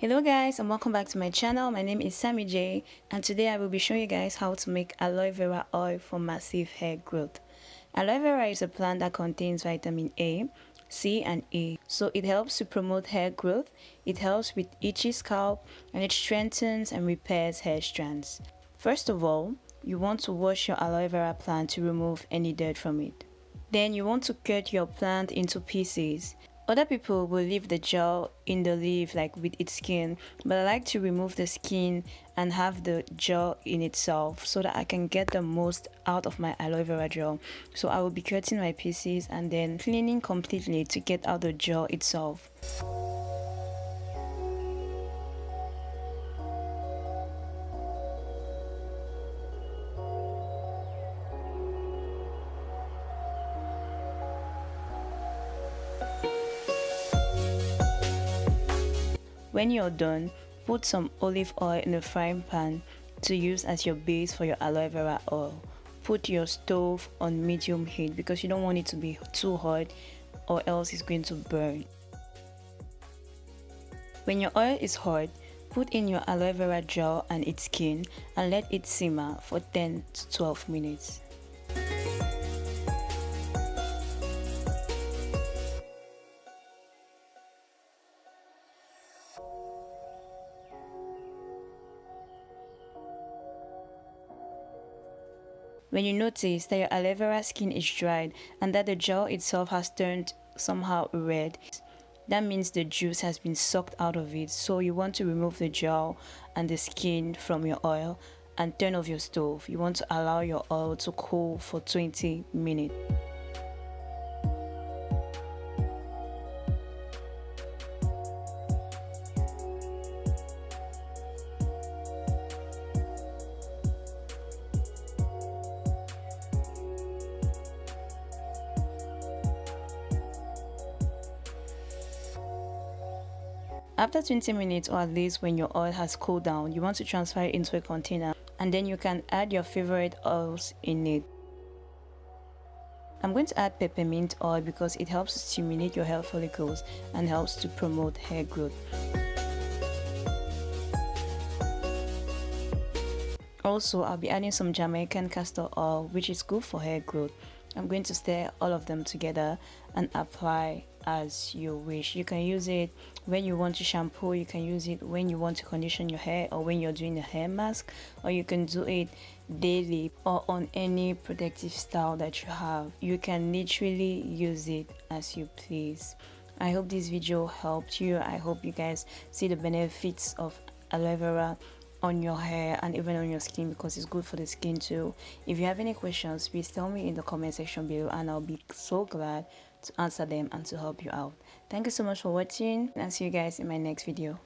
Hello guys and welcome back to my channel. My name is Sammy J and today I will be showing you guys how to make aloe vera oil for massive hair growth. Aloe vera is a plant that contains vitamin A, C and E. So it helps to promote hair growth, it helps with itchy scalp and it strengthens and repairs hair strands. First of all, you want to wash your aloe vera plant to remove any dirt from it. Then you want to cut your plant into pieces. Other people will leave the gel in the leaf like with its skin, but I like to remove the skin and have the gel in itself so that I can get the most out of my aloe vera gel. So I will be cutting my pieces and then cleaning completely to get out the gel itself. When you're done, put some olive oil in a frying pan to use as your base for your aloe vera oil. Put your stove on medium heat because you don't want it to be too hot or else it's going to burn. When your oil is hot, put in your aloe vera gel and its skin and let it simmer for 10 to 12 minutes. When you notice that your aloe vera skin is dried and that the gel itself has turned somehow red, that means the juice has been sucked out of it. So you want to remove the gel and the skin from your oil and turn off your stove. You want to allow your oil to cool for 20 minutes. After 20 minutes or at least when your oil has cooled down, you want to transfer it into a container and then you can add your favorite oils in it. I'm going to add peppermint oil because it helps to stimulate your hair follicles and helps to promote hair growth. Also, I'll be adding some Jamaican castor oil which is good for hair growth. I'm going to stir all of them together and apply as you wish. You can use it when you want to shampoo you can use it when you want to condition your hair or when you're doing a hair mask or you can do it daily or on any protective style that you have. You can literally use it as you please. I hope this video helped you. I hope you guys see the benefits of aloe vera on your hair and even on your skin because it's good for the skin too. If you have any questions please tell me in the comment section below and i'll be so glad to answer them and to help you out. Thank you so much for watching and see you guys in my next video